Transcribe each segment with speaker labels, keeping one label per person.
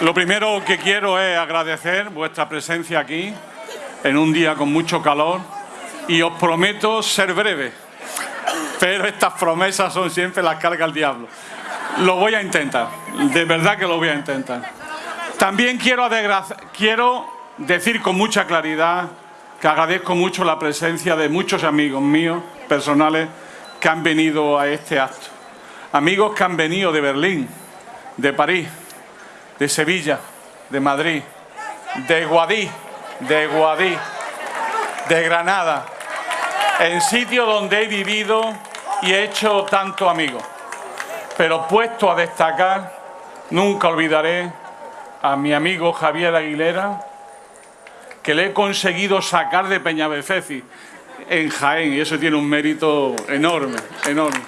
Speaker 1: Lo primero que quiero es agradecer vuestra presencia aquí en un día con mucho calor y os prometo ser breve, pero estas promesas son siempre las carga el diablo. Lo voy a intentar, de verdad que lo voy a intentar. También quiero decir con mucha claridad que agradezco mucho la presencia de muchos amigos míos personales que han venido a este acto. Amigos que han venido de Berlín, de París, de Sevilla, de Madrid, de Guadí, de Guadí, de Granada, en sitios donde he vivido y he hecho tanto amigos. Pero puesto a destacar, nunca olvidaré a mi amigo Javier Aguilera, que le he conseguido sacar de Peñabefeci en Jaén, y eso tiene un mérito enorme, enorme.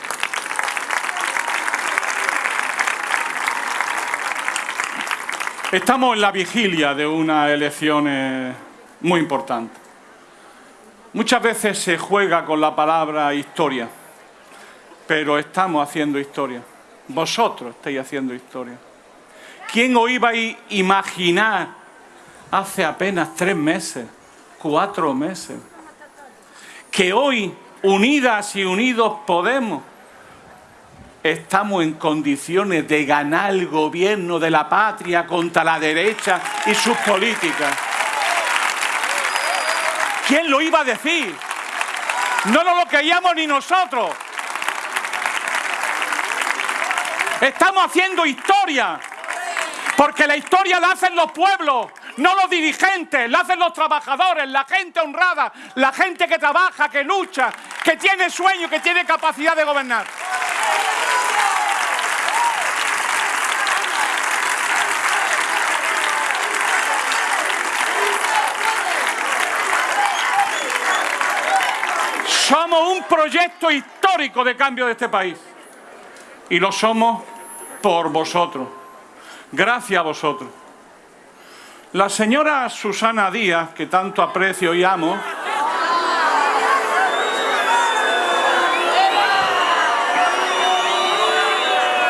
Speaker 1: Estamos en la vigilia de unas elecciones muy importantes. Muchas veces se juega con la palabra historia, pero estamos haciendo historia. Vosotros estáis haciendo historia. ¿Quién os iba a imaginar hace apenas tres meses, cuatro meses, que hoy, unidas y unidos podemos, estamos en condiciones de ganar el gobierno de la patria contra la derecha y sus políticas. ¿Quién lo iba a decir? No nos lo creíamos ni nosotros. Estamos haciendo historia, porque la historia la hacen los pueblos, no los dirigentes, la hacen los trabajadores, la gente honrada, la gente que trabaja, que lucha, que tiene sueño, que tiene capacidad de gobernar. Somos un proyecto histórico de cambio de este país. Y lo somos por vosotros. Gracias a vosotros. La señora Susana Díaz, que tanto aprecio y amo,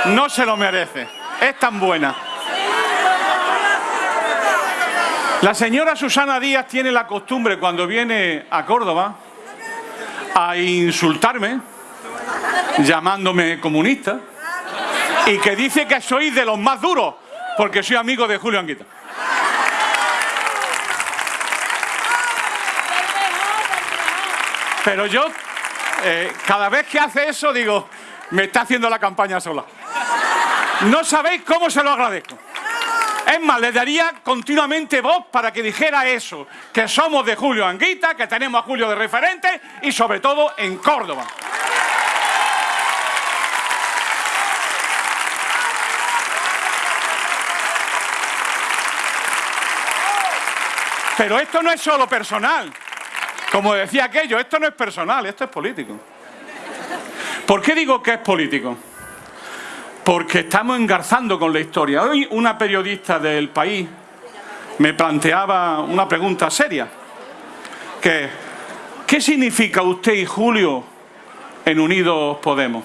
Speaker 1: no se lo merece. Es tan buena. La señora Susana Díaz tiene la costumbre cuando viene a Córdoba a insultarme, llamándome comunista, y que dice que soy de los más duros, porque soy amigo de Julio Anguita. Pero yo, eh, cada vez que hace eso, digo, me está haciendo la campaña sola. No sabéis cómo se lo agradezco. Es más, le daría continuamente voz para que dijera eso, que somos de Julio Anguita, que tenemos a Julio de referente y sobre todo en Córdoba. Pero esto no es solo personal. Como decía aquello, esto no es personal, esto es político. ¿Por qué digo que es político? Porque estamos engarzando con la historia. Hoy una periodista del país me planteaba una pregunta seria, que ¿qué significa usted y Julio en Unidos Podemos?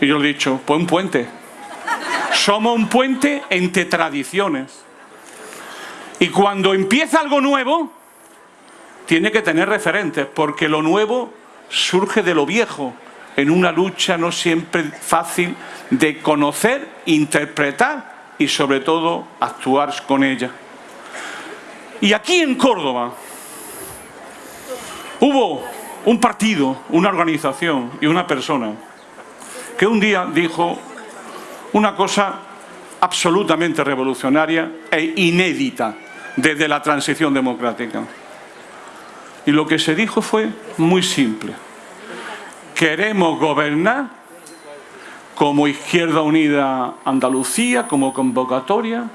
Speaker 1: Y yo le he dicho, pues un puente. Somos un puente entre tradiciones. Y cuando empieza algo nuevo, tiene que tener referentes, porque lo nuevo surge de lo viejo, en una lucha no siempre fácil de conocer, interpretar y sobre todo actuar con ella. Y aquí en Córdoba hubo un partido, una organización y una persona que un día dijo una cosa absolutamente revolucionaria e inédita desde la transición democrática. Y lo que se dijo fue muy simple. Queremos gobernar como Izquierda Unida Andalucía, como convocatoria,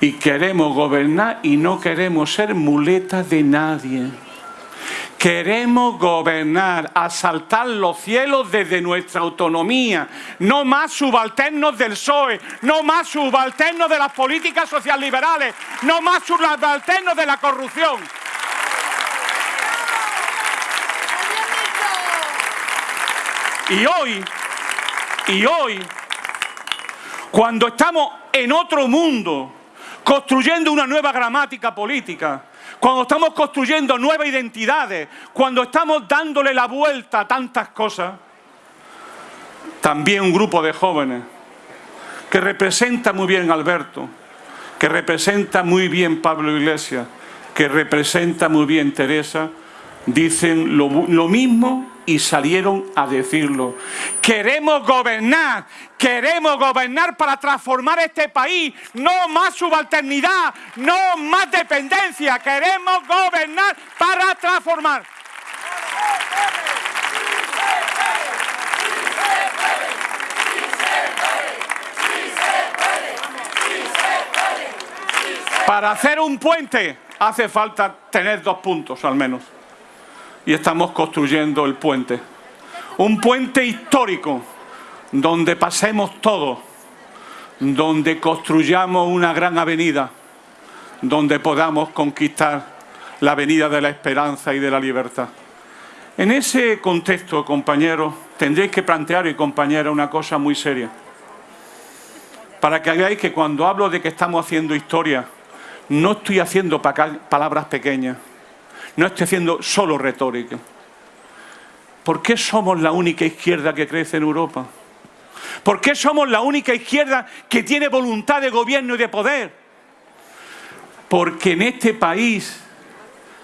Speaker 1: y queremos gobernar y no queremos ser muletas de nadie. Queremos gobernar, asaltar los cielos desde nuestra autonomía, no más subalternos del PSOE, no más subalternos de las políticas socialliberales, no más subalternos de la corrupción. Y hoy, y hoy, cuando estamos en otro mundo, construyendo una nueva gramática política, cuando estamos construyendo nuevas identidades, cuando estamos dándole la vuelta a tantas cosas, también un grupo de jóvenes que representa muy bien Alberto, que representa muy bien Pablo Iglesias, que representa muy bien Teresa, dicen lo, lo mismo y salieron a decirlo. Queremos gobernar, queremos gobernar para transformar este país, no más subalternidad, no más dependencia, queremos gobernar para transformar. Para hacer un puente hace falta tener dos puntos al menos y estamos construyendo el puente. Un puente histórico donde pasemos todos, donde construyamos una gran avenida, donde podamos conquistar la avenida de la esperanza y de la libertad. En ese contexto, compañeros, tendréis que plantear, y compañera, una cosa muy seria. Para que hagáis que cuando hablo de que estamos haciendo historia, no estoy haciendo palabras pequeñas, no estoy haciendo solo retórica. ¿Por qué somos la única izquierda que crece en Europa? ¿Por qué somos la única izquierda que tiene voluntad de gobierno y de poder? Porque en este país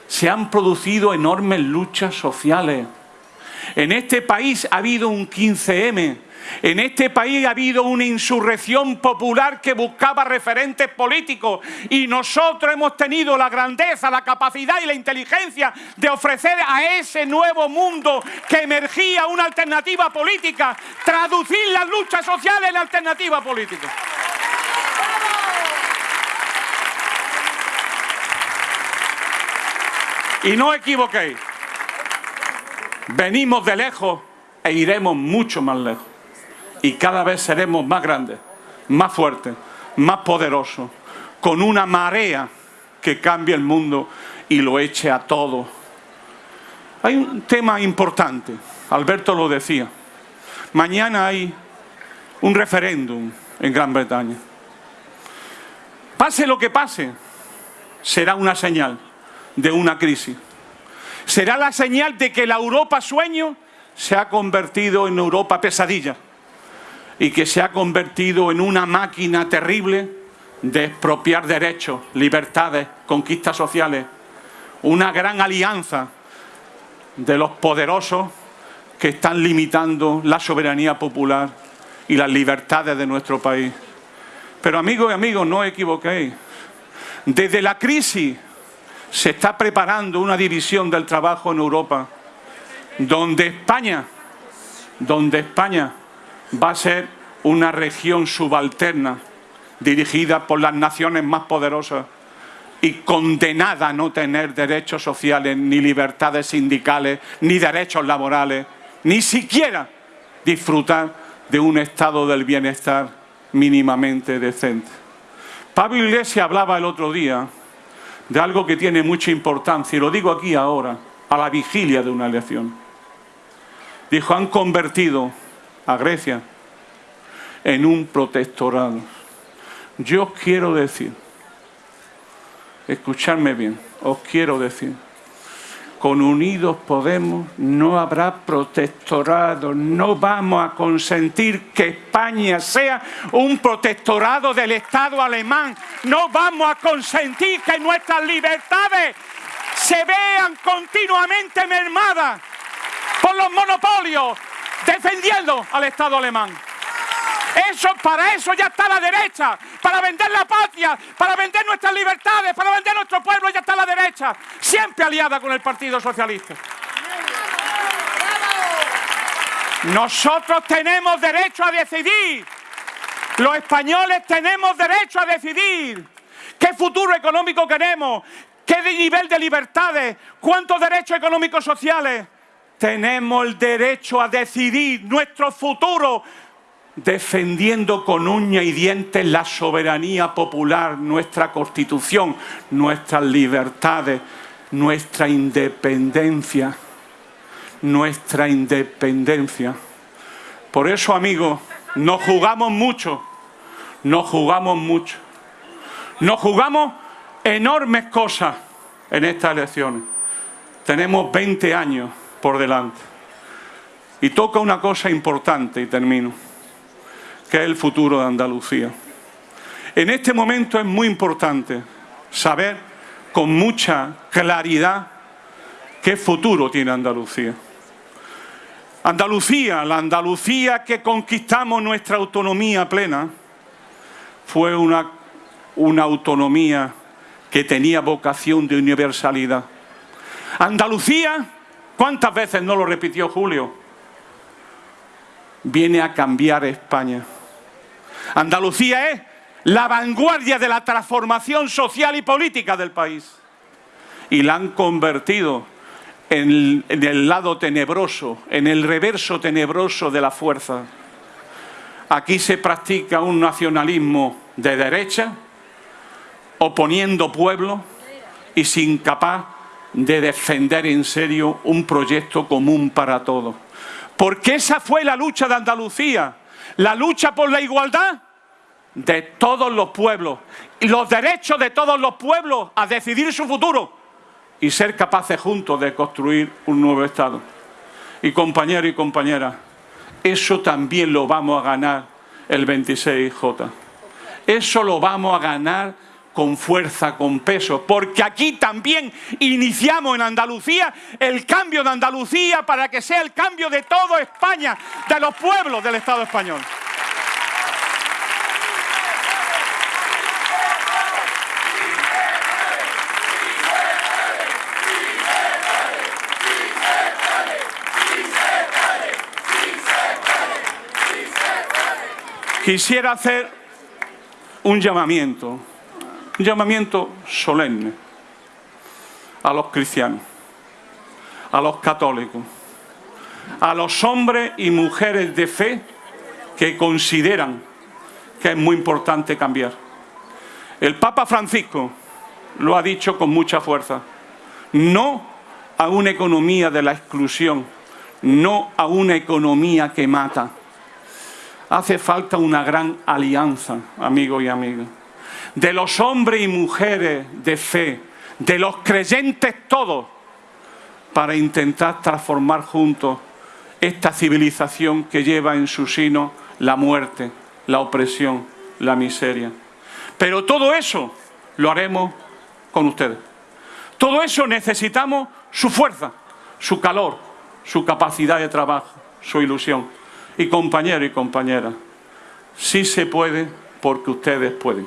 Speaker 1: se han producido enormes luchas sociales. En este país ha habido un 15M, en este país ha habido una insurrección popular que buscaba referentes políticos y nosotros hemos tenido la grandeza, la capacidad y la inteligencia de ofrecer a ese nuevo mundo que emergía una alternativa política, traducir las luchas sociales en alternativa política. Y no equivoquéis, venimos de lejos e iremos mucho más lejos y cada vez seremos más grandes, más fuertes, más poderosos, con una marea que cambie el mundo y lo eche a todo. Hay un tema importante, Alberto lo decía. Mañana hay un referéndum en Gran Bretaña. Pase lo que pase, será una señal de una crisis. Será la señal de que la Europa sueño se ha convertido en Europa pesadilla y que se ha convertido en una máquina terrible de expropiar derechos, libertades, conquistas sociales. Una gran alianza de los poderosos que están limitando la soberanía popular y las libertades de nuestro país. Pero amigos y amigos, no os equivoquéis. Desde la crisis se está preparando una división del trabajo en Europa, donde España, donde España va a ser una región subalterna dirigida por las naciones más poderosas y condenada a no tener derechos sociales, ni libertades sindicales, ni derechos laborales, ni siquiera disfrutar de un estado del bienestar mínimamente decente. Pablo Iglesias hablaba el otro día de algo que tiene mucha importancia, y lo digo aquí ahora, a la vigilia de una elección. Dijo, han convertido a Grecia en un protectorado. Yo quiero decir, escuchadme bien, os quiero decir, con Unidos Podemos no habrá protectorado, no vamos a consentir que España sea un protectorado del Estado alemán, no vamos a consentir que nuestras libertades se vean continuamente mermadas por los monopolios defendiendo al Estado alemán. Eso, para eso ya está la derecha, para vender la patria, para vender nuestras libertades, para vender nuestro pueblo, ya está la derecha, siempre aliada con el Partido Socialista. Nosotros tenemos derecho a decidir. Los españoles tenemos derecho a decidir qué futuro económico queremos, qué nivel de libertades, cuántos derechos económicos sociales. Tenemos el derecho a decidir nuestro futuro defendiendo con uña y dientes la soberanía popular, nuestra constitución, nuestras libertades, nuestra independencia, nuestra independencia. Por eso, amigos, nos jugamos mucho, nos jugamos mucho. Nos jugamos enormes cosas en estas elecciones. Tenemos 20 años por delante. Y toca una cosa importante, y termino, que es el futuro de Andalucía. En este momento es muy importante saber con mucha claridad qué futuro tiene Andalucía. Andalucía, la Andalucía que conquistamos nuestra autonomía plena, fue una, una autonomía que tenía vocación de universalidad. Andalucía, ¿cuántas veces no lo repitió Julio? Viene a cambiar España. Andalucía es la vanguardia de la transformación social y política del país. Y la han convertido en el, lado tenebroso, en el reverso tenebroso de la fuerza. Aquí se practica un nacionalismo de derecha, oponiendo pueblo y sin capaz de defender en serio un proyecto común para todos. Porque esa fue la lucha de Andalucía, la lucha por la igualdad de todos los pueblos, y los derechos de todos los pueblos a decidir su futuro y ser capaces juntos de construir un nuevo Estado. Y compañeros y compañeras, eso también lo vamos a ganar el 26J. Eso lo vamos a ganar con fuerza, con peso, porque aquí también iniciamos en Andalucía el cambio de Andalucía para que sea el cambio de toda España, de los pueblos del Estado español. Quisiera hacer un llamamiento, un llamamiento solemne a los cristianos, a los católicos, a los hombres y mujeres de fe que consideran que es muy importante cambiar. El Papa Francisco lo ha dicho con mucha fuerza. No a una economía de la exclusión, no a una economía que mata hace falta una gran alianza, amigos y amigas, de los hombres y mujeres de fe, de los creyentes todos, para intentar transformar juntos esta civilización que lleva en su sino la muerte, la opresión, la miseria. Pero todo eso lo haremos con ustedes. Todo eso necesitamos su fuerza, su calor, su capacidad de trabajo, su ilusión. Y compañeros y compañeras, sí se puede porque ustedes pueden.